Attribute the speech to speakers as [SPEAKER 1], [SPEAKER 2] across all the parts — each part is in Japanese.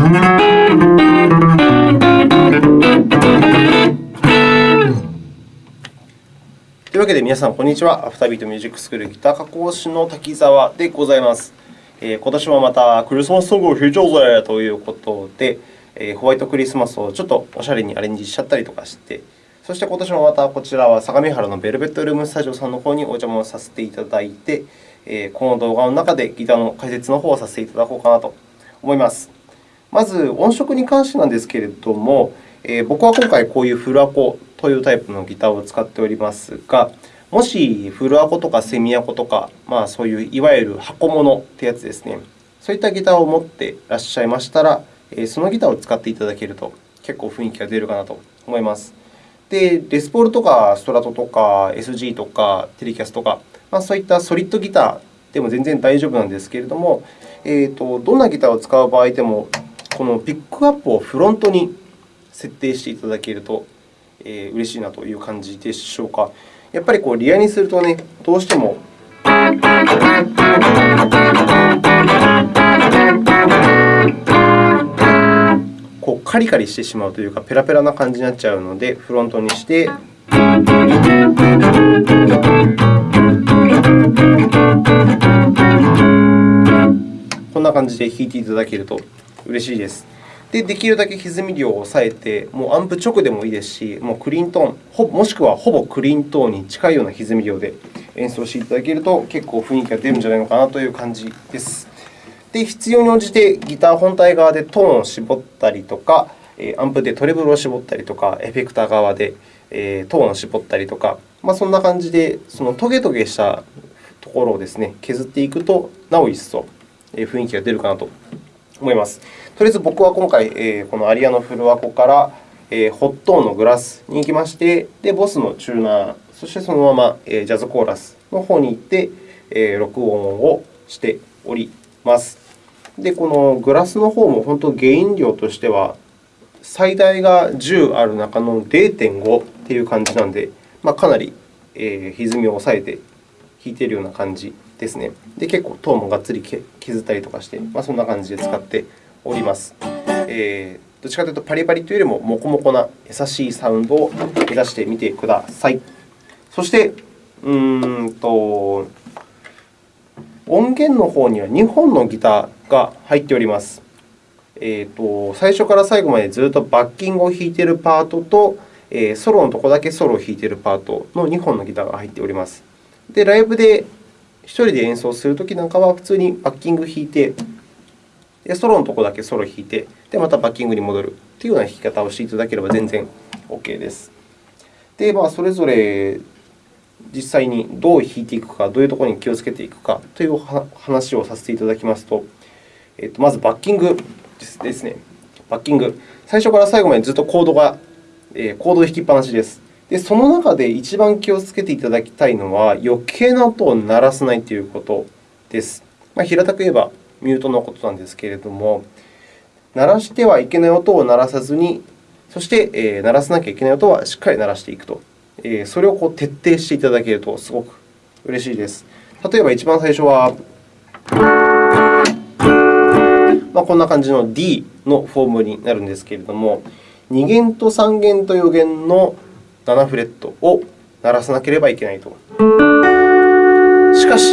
[SPEAKER 1] というわけで皆さん、こんにちは。アフタービートミュージックスクールギター加工師の滝沢でございます。えー、今年もまたクリスマスソングを弾いちゃうぜということで、えー、ホワイトクリスマスをちょっとおしゃれにアレンジしちゃったりとかして、そして今年もまたこちらは相模原のベルベットルームスタジオさんの方にお邪魔をさせていただいて、えー、この動画の中でギターの解説の方をさせていただこうかなと思います。まず、音色に関してなんですけれども、えー、僕は今回こういうフルアコというタイプのギターを使っておりますが、もしフルアコとかセミアコとか、まあ、そういういわゆる箱物ってやつですね、そういったギターを持っていらっしゃいましたら、そのギターを使っていただけると結構雰囲気が出るかなと思います。で、レスポールとかストラトとか SG とかテレキャスとか、まあ、そういったソリッドギターでも全然大丈夫なんですけれども、えーと、どんなギターを使う場合でも、このピックアップをフロントに設定していただけると、えー、嬉しいなという感じでしょうか。やっぱりこうリアにするとね、どうしてもこうカリカリしてしまうというか、ペラペラな感じになっちゃうので、フロントにして、こんな感じで弾いていただけると嬉しいです。で、できるだけ歪み量を抑えて、もうアンプ直でもいいですし、もうクリーントーン、もしくはほぼクリントーンに近いような歪み量で演奏していただけると、結構雰囲気が出るんじゃないのかなという感じです。で、必要に応じてギター本体側でトーンを絞ったりとか、アンプでトレブルを絞ったりとか、エフェクター側でトーンを絞ったりとか、まあ、そんな感じで、そのトゲトゲしたところをですね、削っていくと、なお一層雰囲気が出るかなと思います。とりあえず僕は今回、このアリアのフルアコから、ホットーンのグラスに行きまして、で、ボスのチューナー、そしてそのままジャズコーラスの方に行って、録音をしております。で、このグラスの方も本当、ゲイン量としては、最大が10ある中の0.5という感じなので、まあ、かなり歪みを抑えて弾いているような感じですね。で、結構トーンもがっつり削ったりとかして、まあ、そんな感じで使っております。えー、どっちかというと、パリパリというよりも、モコモコな優しいサウンドを目指してみてください。そして、うーんと音源の方には2本のギターが入っております。えーと、最初から最後までずっとバッキングを弾いているパートと、え、ソロのところだけソロを弾いているパートの2本のギターが入っております。で、ライブで人で演奏するときなんかは、普通にバッキング弾いて、でソロのところだけソロ弾いて、でまたバッキングに戻るというような弾き方をしていただければ全然 OK です。で、まあ、それぞれ実際にどう弾いていくか、どういうところに気をつけていくかという話をさせていただきますと、えっと、まずバッキングですね。バッキング。最初から最後までずっとコードが、え、コードを弾きっぱなしです。で、その中で一番気をつけていただきたいのは、余計な音を鳴らさないということです。まあ、平たく言えばミュートのことなんですけれども、鳴らしてはいけない音を鳴らさずに、そして、えー、鳴らさなきゃいけない音はしっかり鳴らしていくと。えー、それをこう徹底していただけるとすごく嬉しいです。例えば、一番最初は、まあ、こんな感じの D のフォームになるんですけれども、2弦と3弦と4弦の7フレットを鳴らさなければいけないと。しかし、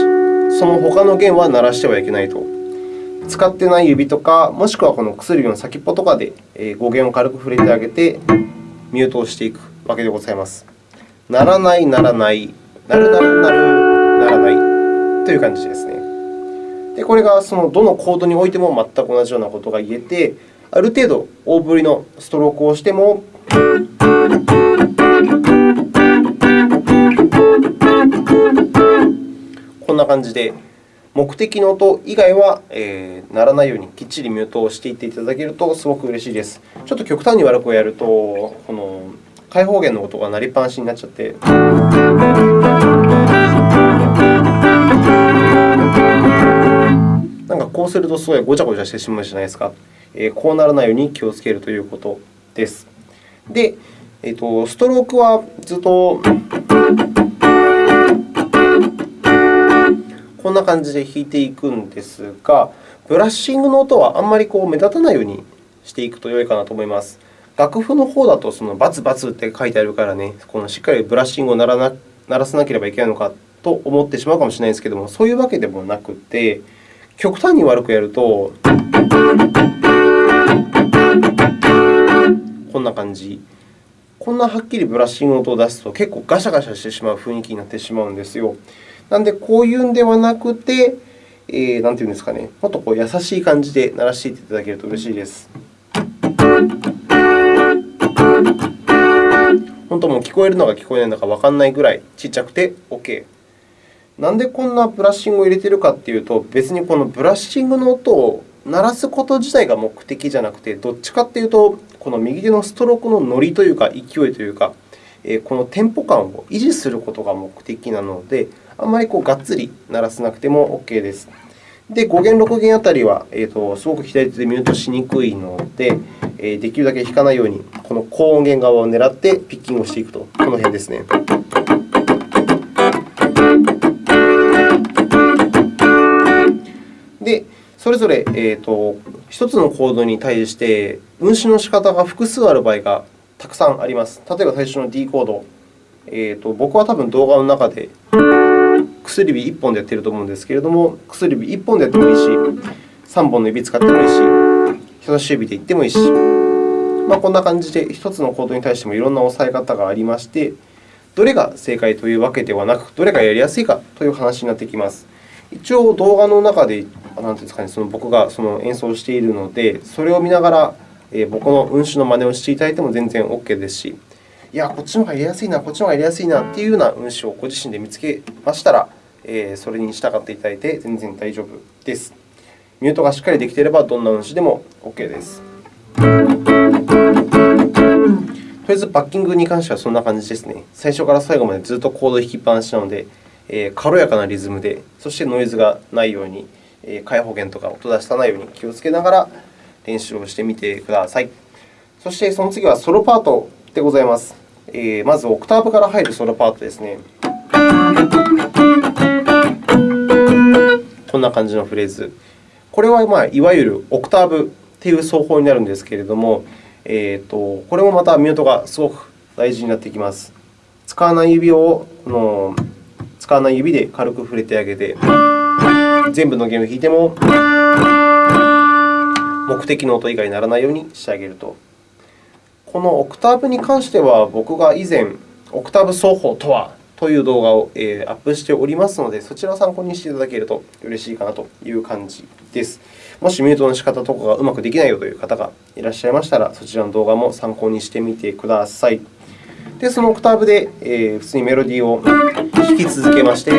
[SPEAKER 1] その他の弦は鳴らしてはいけないと。使ってない指とか、もしくはこの薬指の先っぽとかで5弦を軽く触れてあげて、ミュートをしていくわけでございます。ならない、ならない、なるなるなる、ならないという感じですね。でこれがそのどのコードにおいても全く同じようなことが言えて、ある程度大振りのストロークをしても、こんな感じで、目的の音以外は、鳴らないようにきっちりミュートをしていっていただけるとすごく嬉しいです。ちょっと極端に悪くやると、この開放弦の音が鳴りっぱなしになっちゃって。なんかこうするとすごいごちゃごちゃしてしまうじゃないですか。こうならないように気をつけるということです。で、えーと、ストロークはずっとこんな感じで弾いていくんですが、ブラッシングの音はあんまりこう目立たないようにしていくと良いかなと思います。楽譜の方だと、そのバツバツって書いてあるからね、このしっかりブラッシングを鳴らな鳴らさなければいけないのかと思ってしまうかもしれないですけども、そういうわけでもなくて、極端に悪くやると、こんな感じ。こんなはっきりブラッシングの音を出すと結構ガシャガシャしてしまう雰囲気になってしまうんですよ。なので、こういうんではなくて、えー、なんていうんですかね、もっとこう優しい感じで鳴らしていただけると嬉しいです。本当もう聞こえるのか聞こえないのかわからないぐらいちっちゃくて OK。なんでこんなブラッシングを入れているかというと、別にこのブラッシングの音を鳴らすこと自体が目的じゃなくて、どっちかというと、この右手のストロークのノリというか、勢いというか、このテンポ感を維持することが目的なので、あんまりこうがっつり鳴らさなくても OK です。で、5弦、6弦あたりは、えーと、すごく左手でミュートしにくいので、えー、できるだけ弾かないように、この高音源側を狙ってピッキングをしていくと、この辺ですね。で、それぞれ、えーと、1つのコードに対して、運指の仕方が複数ある場合がたくさんあります。例えば最初の D コード。えーと、僕は多分動画の中で薬指1本でやっていると思うんですけれども、薬指1本でやってもいいし、3本の指使ってもいいし、人差し指でいってもいいし、まあ、こんな感じで1つのコードに対してもいろんな押さえ方がありまして、どれが正解というわけではなく、どれがやりやすいかという話になってきます。一応、動画の中でなんていうんですかね、その僕がその演奏しているので、それを見ながら、僕の運指の真似をしていただいても全然 OK ですし、いや、こっちの方がやりやすいな、こっちの方がやりやすいなというような運指をご自身で見つけましたら、それに従っていただいて全然大丈夫です。ミュートがしっかりできていれば、どんな運指でも OK です。とりあえず、バッキングに関してはそんな感じですね。最初から最後までずっとコード弾きっぱなしなので、え軽やかなリズムで、そしてノイズがないようにえ、開放弦とか音出さないように気をつけながら練習をしてみてください。そして、その次はソロパートでございます。えまず、オクターブから入るソロパートですね。こんな感じのフレーズ。これは、まあ、いわゆるオクターブという奏法になるんですけれども、えーと、これもまたミュートがすごく大事になってきます。使わない指をこの使わない指で軽く触れてあげて、全部の弦を弾いても目的の音以外にならないようにしてあげると。このオクターブに関しては、僕が以前、オクターブ奏法とはという動画をアップしておりますので、そちらを参考にしていただけると嬉しいかなという感じです。もしミュートの仕方とかがうまくできないよという方がいらっしゃいましたら、そちらの動画も参考にしてみてください。で、そのオクターブで普通にメロディーを弾き続けまして、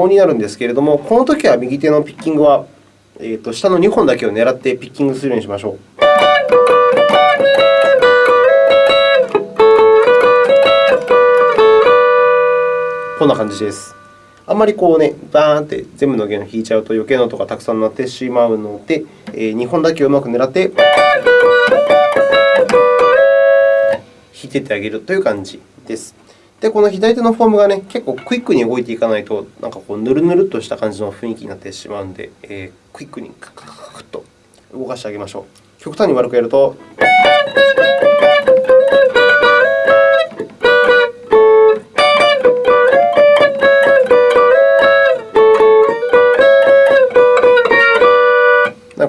[SPEAKER 1] と和音になるんですけれども、このときは右手のピッキングは、えー、と下の2本だけを狙ってピッキングするようにしましょう。こんな感じです。あんまりこうね、バーンって全部の弦を弾いちゃうと余計な音がたくさんなってしまうので、えー、2本だけをうまく狙って弾いていってあげるという感じです。で、この左手のフォームがね、結構クイックに動いていかないと、なんかこうぬるぬるっとした感じの雰囲気になってしまうので、えー、クイックにカクカクカクと動かしてあげましょう。極端に悪くやると。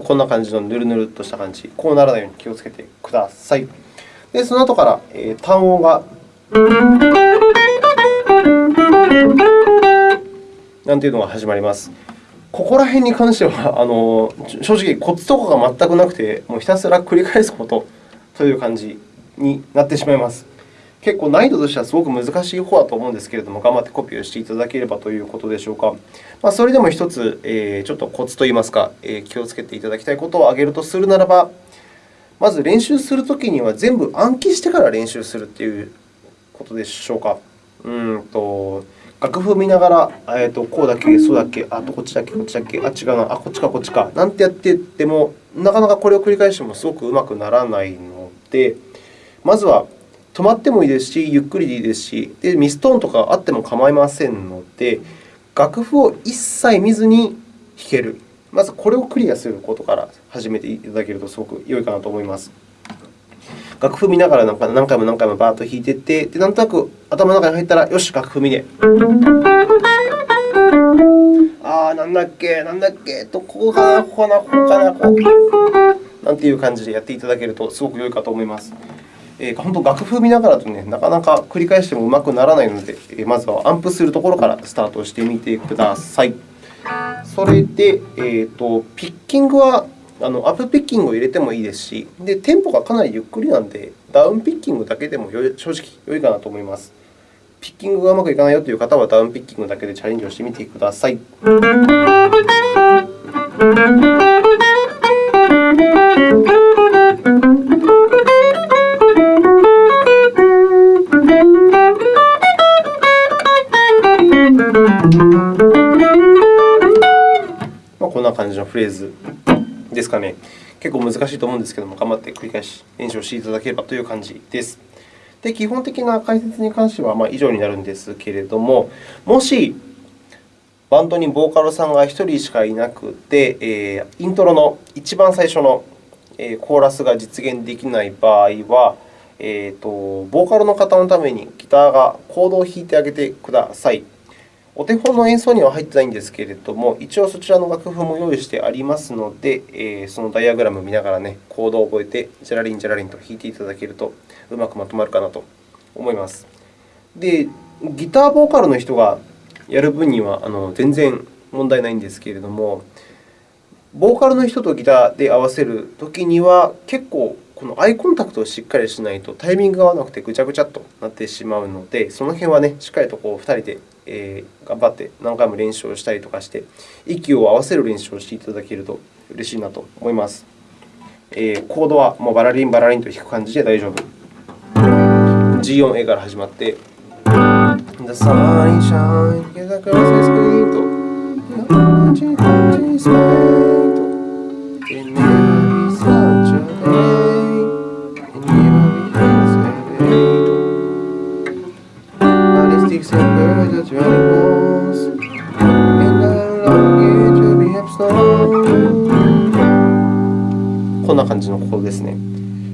[SPEAKER 1] こんな感じのぬるぬるっとした感じ、こうならないように気をつけてください。で、その後から、えー、単音がなんていうのが始まります。ここら辺に関しては、あの正直、コツとかが全くなくて、もうひたすら繰り返すことという感じになってしまいます。結構難易度としてはすごく難しい方だと思うんですけれども、頑張ってコピーをしていただければということでしょうか。まあ、それでも1つ、えー、ちょっとコツといいますか、えー、気をつけていただきたいことを挙げるとするならば、まず練習するときには全部暗記してから練習するということでしょうか？うんと楽譜見ながら、えーと、こうだっけ、そうだっけ、あとこっちだっけ、こっちだっけ、あ、違うな、あ、こっちか、こっちか、なんてやってっても、なかなかこれを繰り返してもすごくうまくならないので、まずは止まってもいいですし、ゆっくりでいいですし、でミストーンとかあっても構いませんので、楽譜を一切見ずに弾ける。まずこれをクリアすることから始めていただけるとすごく良いかなと思います。楽譜見ながら何回も何回もバーッと弾いていって、でなんとなく頭の中に入ったら、よし、楽譜見で。ああ、なんだっけ、なんだっけ、と、ここかな、ここかな、ここかな、こう。なんていう感じでやっていただけるとすごく良いかと思います。えー、本当、楽譜見ながらとね、なかなか繰り返してもうまくならないので、えー、まずはアンプするところからスタートしてみてください。それで、えーと、ピッキングはあのアップピッキングを入れてもいいですし、でテンポがかなりゆっくりなので、ダウンピッキングだけでも正直良いかなと思います。ピッキングがうまくいかないよという方は、ダウンピッキングだけでチャレンジをしてみてください。こんな感じのフレーズですかね。結構難しいと思うんですけども、頑張って繰り返し練習をしていただければという感じです。で基本的な解説に関してはま以上になるんですけれども、もしバンドにボーカルさんが1人しかいなくて、え、イントロの一番最初のコーラスが実現できない場合は、えーと、ボーカルの方のためにギターがコードを弾いてあげてください。お手本の演奏には入ってないんですけれども、一応そちらの楽譜も用意してありますので、えー、そのダイアグラムを見ながら、ね、コードを覚えて、ジャラリン、ジャラリンと弾いていただけるとうまくまとまるかなと思います。で、ギターボーカルの人がやる分にはあの全然問題ないんですけれども、ボーカルの人とギターで合わせるときには、結構このアイコンタクトをしっかりしないとタイミングが合わなくてぐちゃぐちゃとなってしまうので、その辺は、ね、しっかりとこう2人で、えー、頑張って何回も練習をしたりとかして、息を合わせる練習をしていただけると嬉しいなと思います。えー、コードはもうバラリンバラリンと弾く感じで大丈夫。G4A から始まって、The sun shine, get the screen と girls scream と。こんな感じのコードですね。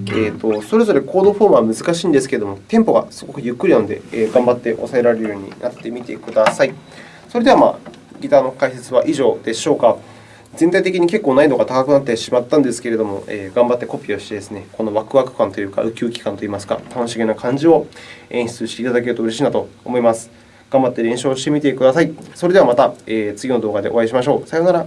[SPEAKER 1] えーと、それぞれコードフォームは難しいんですけれども、テンポがすごくゆっくりなので、えー、頑張って抑えられるようになってみてください。それでは、まあ、ギターの解説は以上でしょうか。全体的に結構難易度が高くなってしまったんですけれども、えー、頑張ってコピーをしてですね、このワクワク感というか、ウキウキ感といいますか、楽しげな感じを演出していただけると嬉しいなと思います。頑張って練習をしてみてください。それではまた、えー、次の動画でお会いしましょう。さようなら。